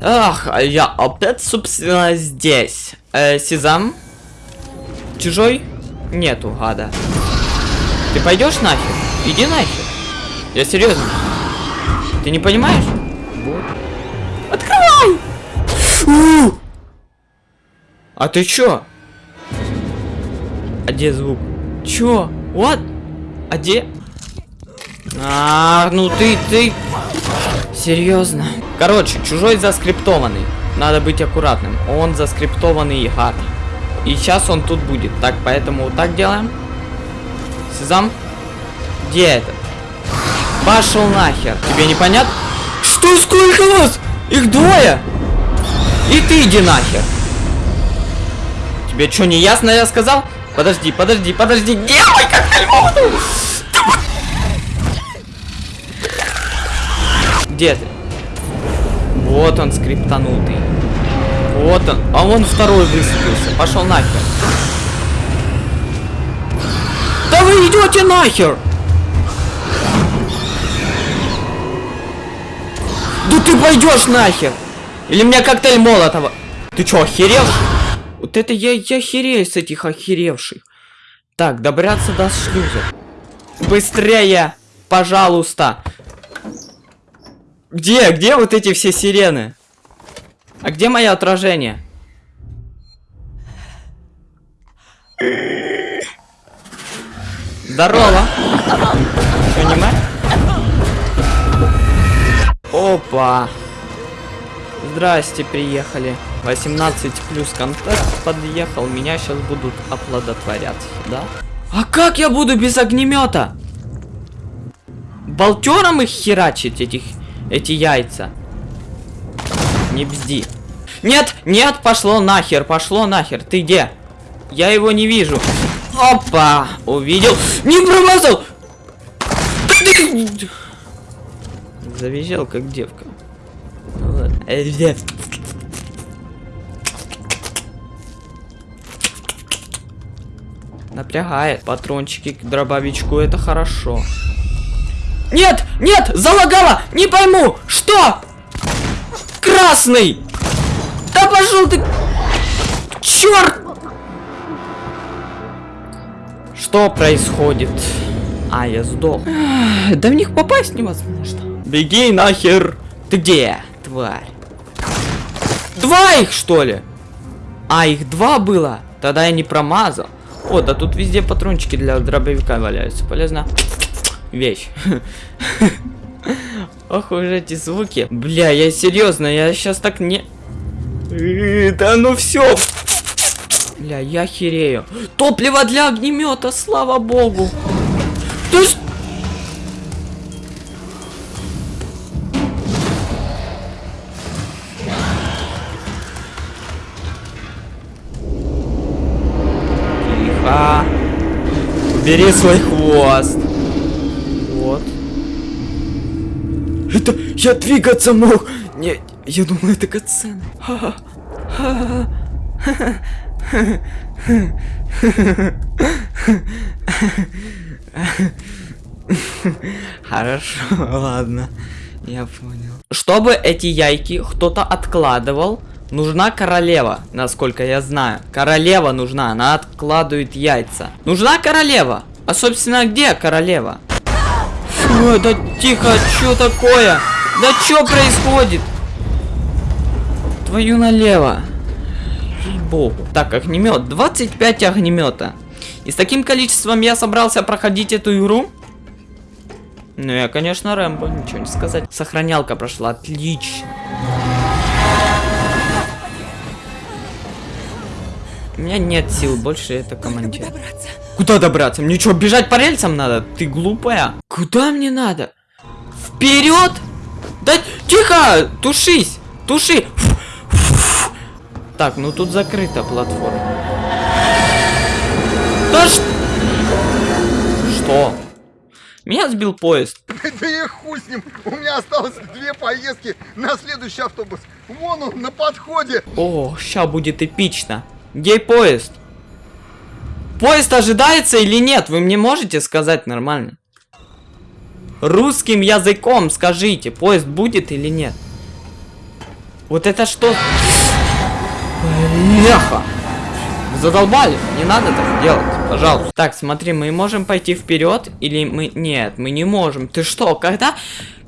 Ах, а я опять, собственно, здесь. Э, Сезам? Чужой? Нету, гада. Ты пойдешь нахер? Иди нахер. Я серьезно. Ты не понимаешь? Вот. Открывай! У! А ты чё? А где звук? Чё? Вот? А где? А, ну ты, ты... Серьезно? Короче, чужой заскриптованный. Надо быть аккуратным. Он заскриптованный гад. И сейчас он тут будет. Так, поэтому вот так делаем. Сезам. Где это? Пошел нахер. Тебе непонятно? Что, сколько вас? Их двое? И ты иди нахер. Тебе что, не ясно я сказал? Подожди, подожди, подожди. Делай как альмоду. Где ты? Вот он скриптанутый. Вот он. А вон второй высадился. Пошел нахер. Да вы идете нахер! Да ты пойдешь нахер! Или мне коктейль молотого? Ты чё, охерел? Вот это я, я херею с этих охеревших. Так, добраться до шлюза. Быстрее! Пожалуйста! Где? Где вот эти все сирены? А где мое отражение? Здорово. Не Опа. Здрасте, приехали. 18 плюс контакт подъехал. Меня сейчас будут оплодотворять, да? А как я буду без огнемета? Болтером их херачить, этих, эти яйца? Не бзди. Нет, нет, пошло нахер, пошло нахер. Ты где? Я его не вижу. Опа! Увидел. Не промазал! Завизжал, как девка. Ладно. Напрягает. Патрончики к дробовичку, это хорошо. Нет! Нет! Залагала! Не пойму! Что? Красный! Да пошел ты! Черт! Что происходит? А, я сдох. Да в них попасть невозможно. Беги нахер! Ты где, тварь? Два их, что ли? А, их два было? Тогда я не промазал. О, да тут везде патрончики для дробовика валяются. Полезно. Вещь. Ох уж эти звуки. Бля, я серьезно, я сейчас так не... Да ну все. Бля, я херею. Топливо для огнемета, слава богу. Ты ж... Тихо. Бери свой хвост. Вот. Это я двигаться мог. Не, я думал, это катсцена. Хорошо, ладно. Я понял. Чтобы эти яйки кто-то откладывал, нужна королева, насколько я знаю. Королева нужна, она откладывает яйца. Нужна королева. А, собственно, где королева? Ой, да тихо, что такое? Да что происходит? Твою налево. Богу. Так, огнемет. 25 огнемета. И с таким количеством я собрался проходить эту игру. Ну, я, конечно, Рэмбо, ничего не сказать. Сохранялка прошла, отлично. У меня нет сил, больше это командир. Куда добраться? Мне что, бежать по рельсам надо? Ты глупая. Куда мне надо? Вперед! Да тихо! Тушись! Туши! Так, ну тут закрыта платформа. Да ш... Что? Меня сбил поезд. Да я хуй с ним. У меня осталось две поездки на следующий автобус. Вон он, на подходе. О, ща будет эпично. Где поезд? Поезд ожидается или нет? Вы мне можете сказать нормально? Русским языком скажите, поезд будет или нет? Вот это что? Бляха! Задолбали, не надо так делать, пожалуйста. Так, смотри, мы можем пойти вперед или мы... Нет, мы не можем. Ты что, когда...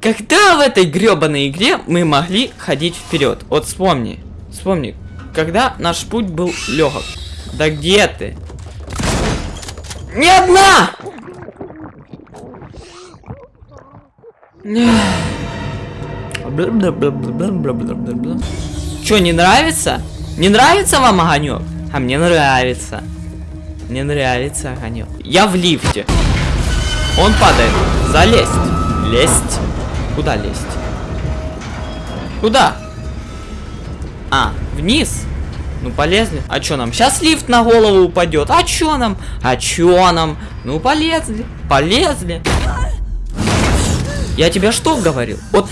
Когда в этой гребаной игре мы могли ходить вперед? Вот вспомни, вспомни, когда наш путь был легок. Да где ты? Ни одна! Чё, не нравится? Не нравится вам огонек? А мне нравится. Мне нравится огонек. Я в лифте. Он падает. Залезть. Лезть. Куда лезть? Куда? А, вниз? Ну полезли. А чё нам? Сейчас лифт на голову упадет. А чё нам? А чё нам? Ну полезли. Полезли. Я тебе что говорил? Вот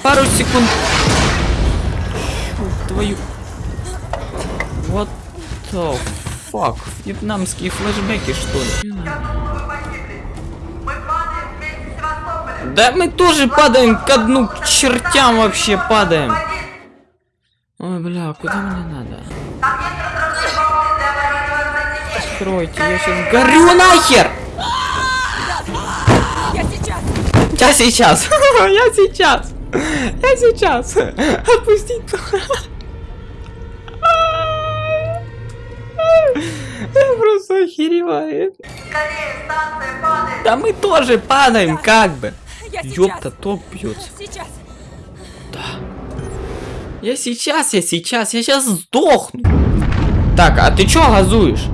пару секунд. Твою. Вот the fuck. Вьетнамские флешбеки, что ли? Да мы тоже падаем к дну, к чертям вообще падаем. Ой, бля, куда мне надо? Откройте, я сейчас горю нахер! Я сейчас! Я сейчас! Я сейчас! Я сейчас! Отпустить! Я просто охереваю. Да мы тоже падаем, как бы. Ёпта, ток бьется. Сейчас! Я сейчас, я сейчас, я сейчас сдохну. Так, а ты чё газуешь?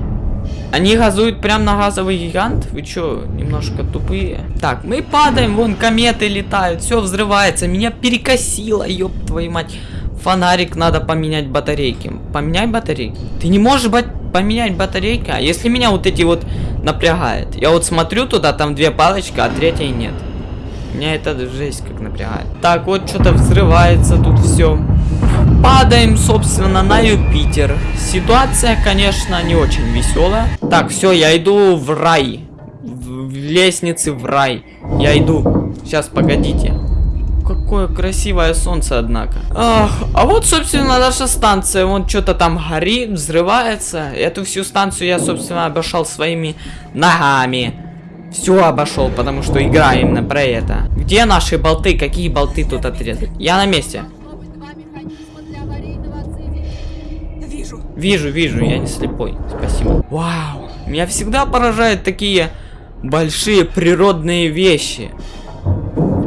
Они газуют прям на газовый гигант? Вы чё, немножко тупые? Так, мы падаем, вон кометы летают, все взрывается. Меня перекосило, ёб твою мать. Фонарик надо поменять батарейки. Поменяй батарейки. Ты не можешь бать поменять батарейки, а если меня вот эти вот напрягает. Я вот смотрю туда, там две палочки, а третьей нет. Меня это жесть как напрягает. Так, вот что-то взрывается тут все. Падаем, собственно, на Юпитер. Ситуация, конечно, не очень веселая. Так, все, я иду в рай. В, лестнице в рай. Я иду. Сейчас, погодите. Какое красивое солнце, однако. Ах, а вот, собственно, наша станция. Вон что-то там горит, взрывается. Эту всю станцию я, собственно, обошел своими ногами. Все обошел, потому что играем именно про это. Где наши болты? Какие болты тут отрезать? Я на месте. Вижу! Вижу, я не слепой. Спасибо. Вау. Меня всегда поражают такие большие природные вещи.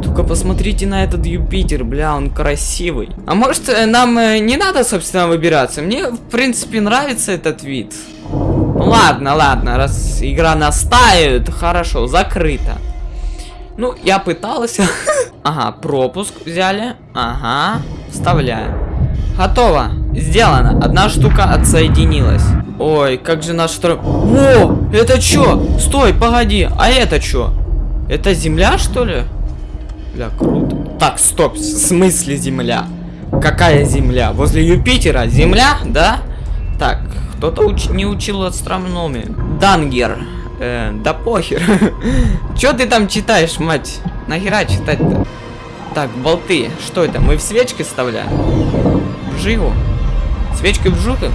Только посмотрите на этот Юпитер, бля, он красивый. А может, э, нам э, не надо, собственно, выбираться? Мне, в принципе, нравится этот вид. Ну ладно, ладно, раз игра настаивает, хорошо, закрыто. Ну, я пытался. Ага, пропуск взяли. Ага, вставляем. Готово. Сделано. Одна штука отсоединилась. Ой, как же наш второй... О, это чё? Стой, погоди. А это чё? Это земля, что ли? Бля, круто. Так, стоп. В смысле земля? Какая земля? Возле Юпитера? Земля? Да? Так, кто-то уч не учил астрономию. Дангер. Э, да похер. Чё ты там читаешь, мать? Нахера читать-то? Так, болты. Что это? Мы в свечки вставляем? В жигу? Свечки в жигу?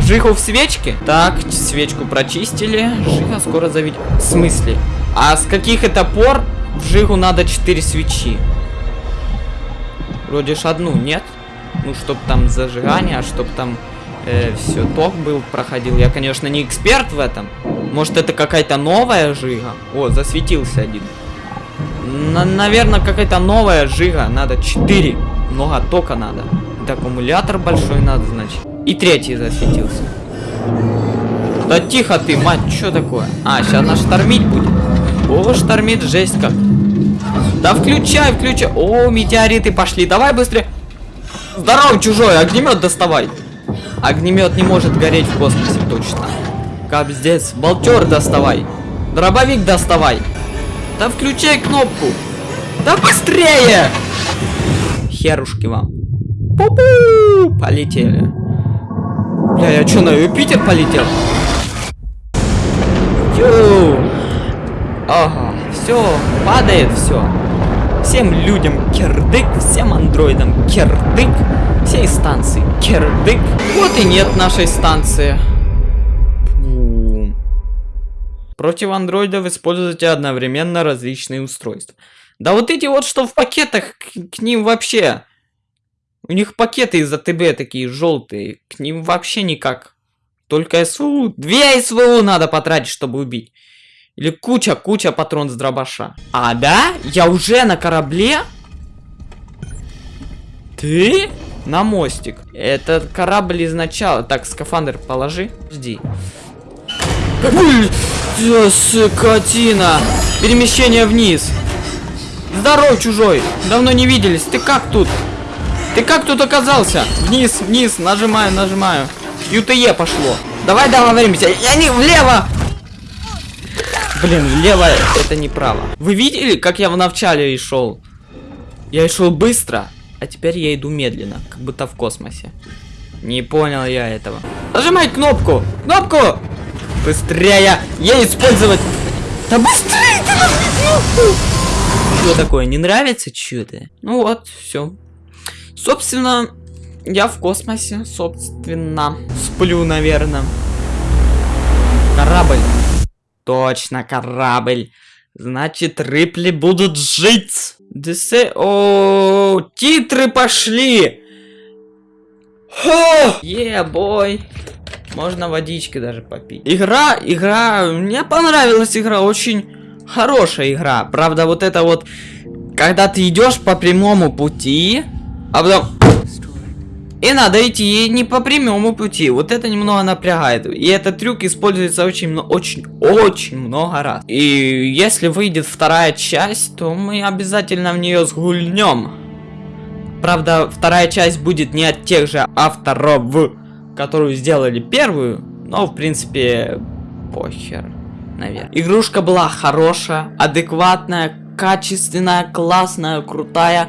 Жигу в свечке? Так, свечку прочистили. Жига скоро заведет. В смысле? А с каких это пор в жигу надо 4 свечи? Вроде ж одну, нет? Ну, чтоб там зажигание, а чтоб там э, все ток был, проходил. Я, конечно, не эксперт в этом. Может, это какая-то новая жига? О, засветился один. На наверное, какая-то новая жига. Надо 4. Много тока надо. Это аккумулятор большой надо, значит. И третий засветился. Да тихо ты, мать, что такое? А, сейчас нас штормить будет. О, штормит, жесть как. Да включай, включай. О, метеориты пошли. Давай быстрее. Здорово, чужой, огнемет доставай. Огнемет не может гореть в космосе, точно. Капздец, болтер доставай. Дробовик доставай. Да включай кнопку. Да быстрее! Херушки вам. Пу-пу! Полетели. Бля, я что, на Юпитер полетел? Ю. Ага, все, падает все. Всем людям кирдык, всем андроидам кирдык, всей станции кирдык. Вот и нет нашей станции. Фу. Против андроидов используйте одновременно различные устройства. Да вот эти вот, что в пакетах, к, к ним вообще... У них пакеты из АТБ такие желтые, к ним вообще никак. Только СВУ. Две СВУ надо потратить, чтобы убить. Или куча-куча патрон с дробаша. А, да? Я уже на корабле? Ты? На мостик. Этот корабль изначально... Так, скафандр положи. Жди. Скотина. Перемещение вниз. Здорово, чужой. Давно не виделись. Ты как тут? Ты как тут оказался? Вниз, вниз. Нажимаю, нажимаю. ЮТЕ пошло. Давай договоримся. Я не влево. Блин, влево это неправо. Вы видели, как я в начале и шел? Я шел быстро, а теперь я иду медленно, как будто в космосе. Не понял я этого. Нажимай кнопку! Кнопку! Быстрее! Ей использовать! Да быстрее! ты нажми кнопку! Что такое, не нравится что-то? Ну вот, все. Собственно, я в космосе, собственно. Сплю, наверное. Корабль. Точно, корабль. Значит, рыпли будут жить. Десе... О, титры пошли. Е, бой. Можно водички даже попить. Игра, игра, мне понравилась игра, очень хорошая игра. Правда, вот это вот, когда ты идешь по прямому пути, а потом... И надо идти не по прямому пути. Вот это немного напрягает. И этот трюк используется очень, очень, очень много раз. И если выйдет вторая часть, то мы обязательно в нее сгульнем. Правда, вторая часть будет не от тех же авторов, которую сделали первую. Но, в принципе, похер, наверное. Игрушка была хорошая, адекватная, качественная, классная, крутая.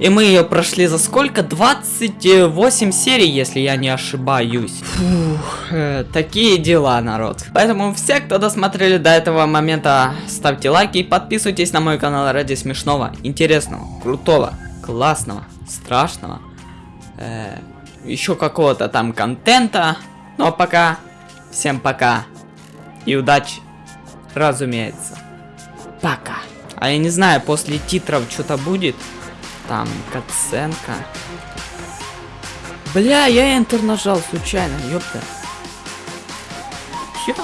И мы ее прошли за сколько? 28 серий, если я не ошибаюсь. Фух, э, такие дела, народ. Поэтому все, кто досмотрели до этого момента, ставьте лайки и подписывайтесь на мой канал ради смешного, интересного, крутого, классного, страшного. Э, еще какого-то там контента. Ну а пока, всем пока. И удачи, разумеется. Пока. А я не знаю, после титров что-то будет. Там катсценка. Бля, я Enter нажал случайно, ёпта. Чё?